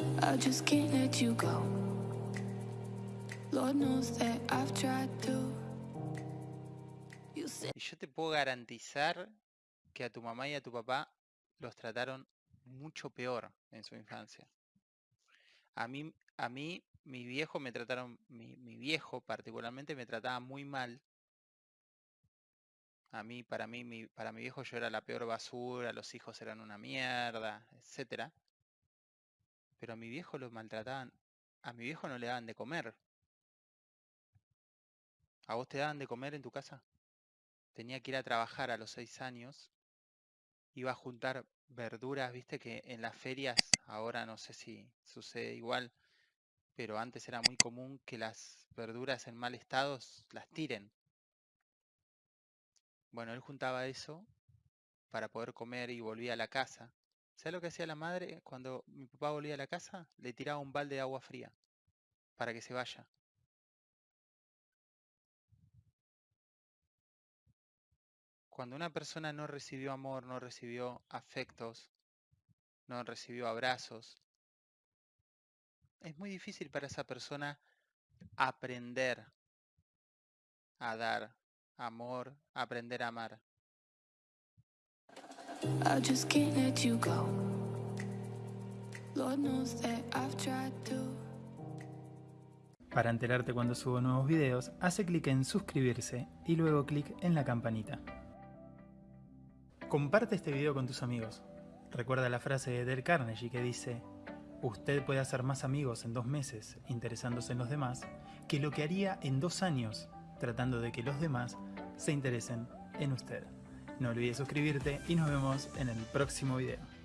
I yo te puedo garantizar que a tu mamá y a tu papá los trataron mucho peor en su infancia. A mí, a mí, mi viejo me trataron, mi, mi viejo particularmente me trataba muy mal. A mí, para mí, mi, para mi viejo yo era la peor basura, los hijos eran una mierda, etcétera. Pero a mi viejo lo maltrataban, a mi viejo no le daban de comer. ¿A vos te daban de comer en tu casa? Tenía que ir a trabajar a los seis años. Iba a juntar verduras, viste que en las ferias, ahora no sé si sucede igual, pero antes era muy común que las verduras en mal estado las tiren. Bueno, él juntaba eso para poder comer y volvía a la casa. ¿Sabes lo que hacía la madre cuando mi papá volvía a la casa? Le tiraba un balde de agua fría para que se vaya. Cuando una persona no recibió amor, no recibió afectos, no recibió abrazos, es muy difícil para esa persona aprender a dar amor, aprender a amar. I just can't let you go. Para enterarte cuando subo nuevos videos, hace clic en suscribirse y luego clic en la campanita. Comparte este video con tus amigos. Recuerda la frase de Del Carnegie que dice, usted puede hacer más amigos en dos meses interesándose en los demás que lo que haría en dos años tratando de que los demás se interesen en usted. No olvides suscribirte y nos vemos en el próximo video.